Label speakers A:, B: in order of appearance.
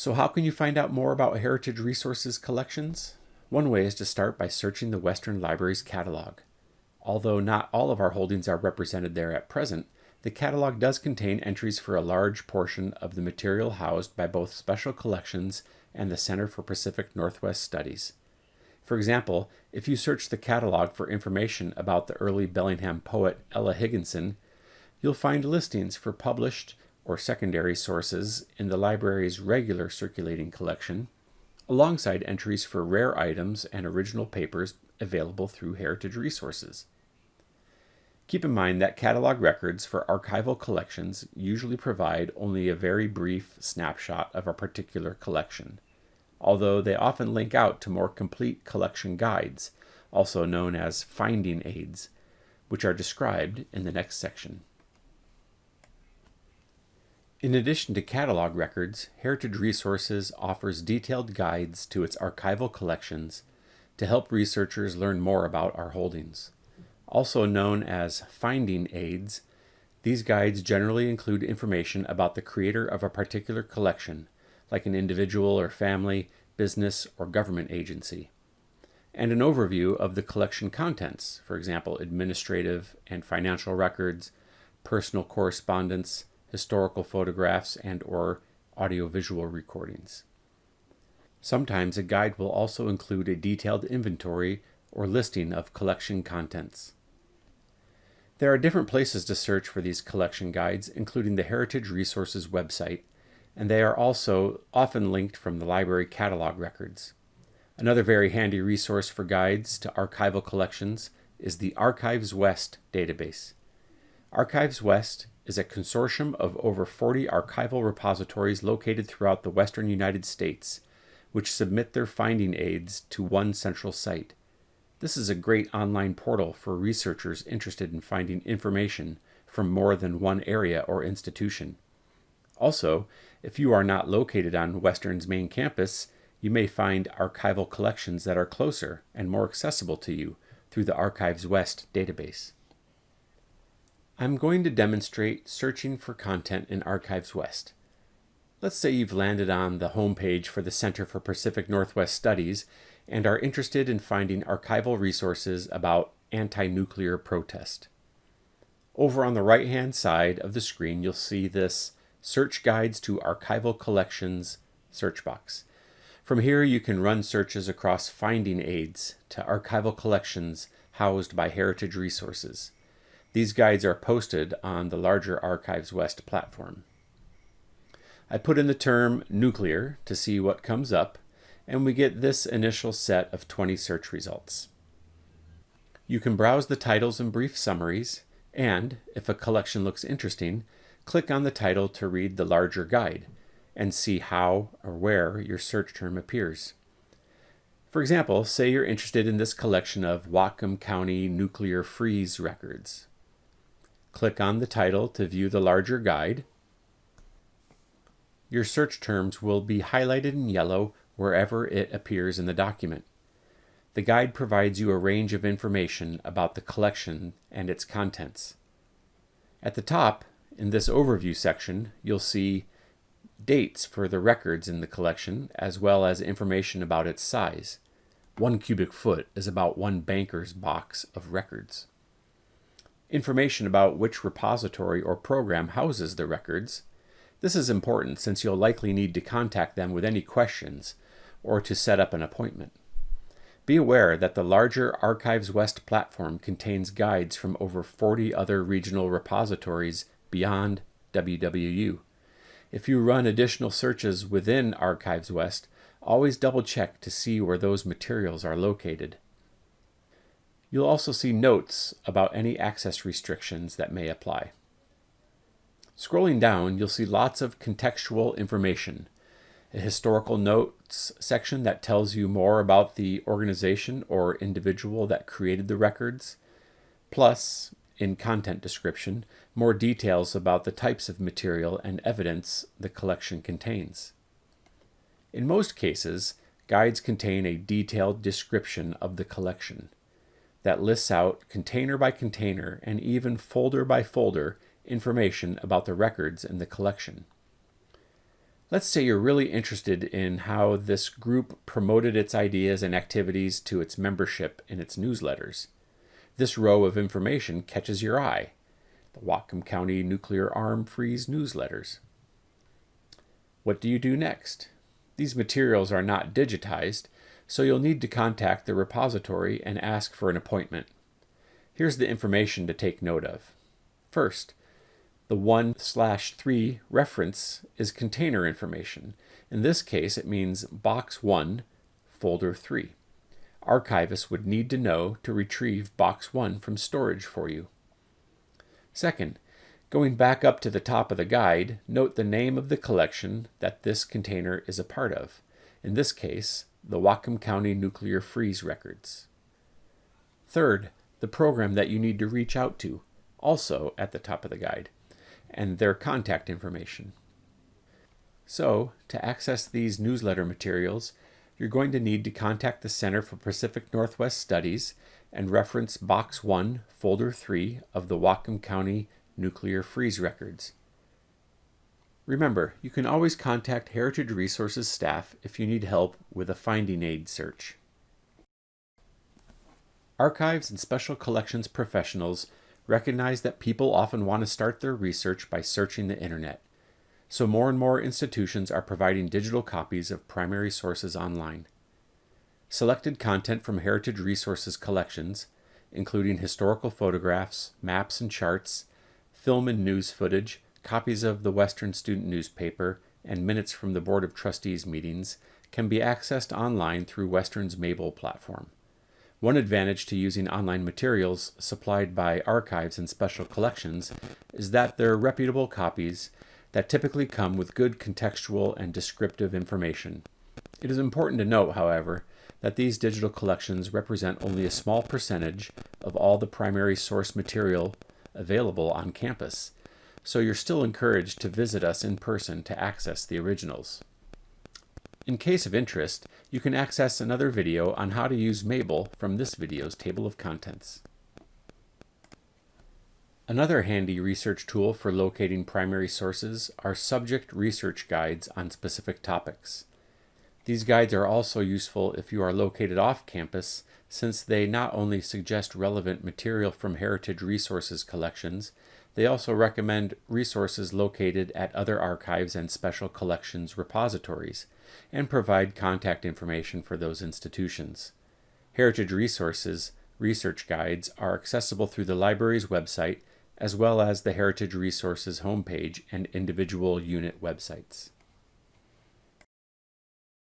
A: So how can you find out more about Heritage Resources collections? One way is to start by searching the Western Library's catalog. Although not all of our holdings are represented there at present, the catalog does contain entries for a large portion of the material housed by both Special Collections and the Center for Pacific Northwest Studies. For example, if you search the catalog for information about the early Bellingham poet Ella Higginson, you'll find listings for published or secondary sources in the library's regular circulating collection, alongside entries for rare items and original papers available through Heritage Resources. Keep in mind that catalog records for archival collections usually provide only a very brief snapshot of a particular collection, although they often link out to more complete collection guides, also known as finding aids, which are described in the next section. In addition to catalog records, Heritage Resources offers detailed guides to its archival collections to help researchers learn more about our holdings. Also known as finding aids, these guides generally include information about the creator of a particular collection, like an individual or family, business, or government agency, and an overview of the collection contents, for example, administrative and financial records, personal correspondence, historical photographs, and or audiovisual recordings. Sometimes a guide will also include a detailed inventory or listing of collection contents. There are different places to search for these collection guides, including the Heritage Resources website, and they are also often linked from the library catalog records. Another very handy resource for guides to archival collections is the Archives West database. Archives West is a consortium of over 40 archival repositories located throughout the western United States, which submit their finding aids to one central site. This is a great online portal for researchers interested in finding information from more than one area or institution. Also, if you are not located on Western's main campus, you may find archival collections that are closer and more accessible to you through the Archives West database. I'm going to demonstrate searching for content in Archives West. Let's say you've landed on the homepage for the Center for Pacific Northwest Studies and are interested in finding archival resources about anti-nuclear protest. Over on the right-hand side of the screen, you'll see this Search Guides to Archival Collections search box. From here, you can run searches across finding aids to archival collections housed by Heritage Resources. These guides are posted on the larger Archives West platform. I put in the term nuclear to see what comes up, and we get this initial set of 20 search results. You can browse the titles and brief summaries, and, if a collection looks interesting, click on the title to read the larger guide and see how or where your search term appears. For example, say you're interested in this collection of Whatcom County nuclear freeze records. Click on the title to view the larger guide. Your search terms will be highlighted in yellow wherever it appears in the document. The guide provides you a range of information about the collection and its contents. At the top, in this overview section, you'll see dates for the records in the collection, as well as information about its size. One cubic foot is about one banker's box of records information about which repository or program houses the records. This is important since you'll likely need to contact them with any questions or to set up an appointment. Be aware that the larger Archives West platform contains guides from over 40 other regional repositories beyond WWU. If you run additional searches within Archives West, always double check to see where those materials are located. You'll also see notes about any access restrictions that may apply. Scrolling down, you'll see lots of contextual information. A historical notes section that tells you more about the organization or individual that created the records, plus, in content description, more details about the types of material and evidence the collection contains. In most cases, guides contain a detailed description of the collection that lists out container by container and even folder by folder information about the records in the collection. Let's say you're really interested in how this group promoted its ideas and activities to its membership in its newsletters. This row of information catches your eye. The Whatcom County Nuclear Arm Freeze newsletters. What do you do next? These materials are not digitized, so you'll need to contact the repository and ask for an appointment. Here's the information to take note of. First, the 1 slash 3 reference is container information. In this case, it means box 1, folder 3. Archivists would need to know to retrieve box 1 from storage for you. Second, going back up to the top of the guide, note the name of the collection that this container is a part of. In this case, the Whatcom County Nuclear Freeze Records. Third, the program that you need to reach out to, also at the top of the guide and their contact information. So, to access these newsletter materials, you're going to need to contact the Center for Pacific Northwest Studies and reference Box 1, Folder 3 of the Whatcom County Nuclear Freeze Records. Remember, you can always contact Heritage Resources staff if you need help with a finding aid search. Archives and Special Collections professionals recognize that people often want to start their research by searching the internet. So more and more institutions are providing digital copies of primary sources online. Selected content from Heritage Resources collections, including historical photographs, maps and charts, film and news footage, copies of the Western Student Newspaper, and minutes from the Board of Trustees meetings, can be accessed online through Western's Mabel platform. One advantage to using online materials supplied by archives and special collections is that they're reputable copies that typically come with good contextual and descriptive information. It is important to note, however, that these digital collections represent only a small percentage of all the primary source material available on campus, so you're still encouraged to visit us in person to access the originals. In case of interest, you can access another video on how to use Mabel from this video's table of contents. Another handy research tool for locating primary sources are subject research guides on specific topics. These guides are also useful if you are located off campus since they not only suggest relevant material from Heritage Resources collections, they also recommend resources located at other archives and special collections repositories, and provide contact information for those institutions. Heritage Resources research guides are accessible through the library's website as well as the Heritage Resources homepage and individual unit websites.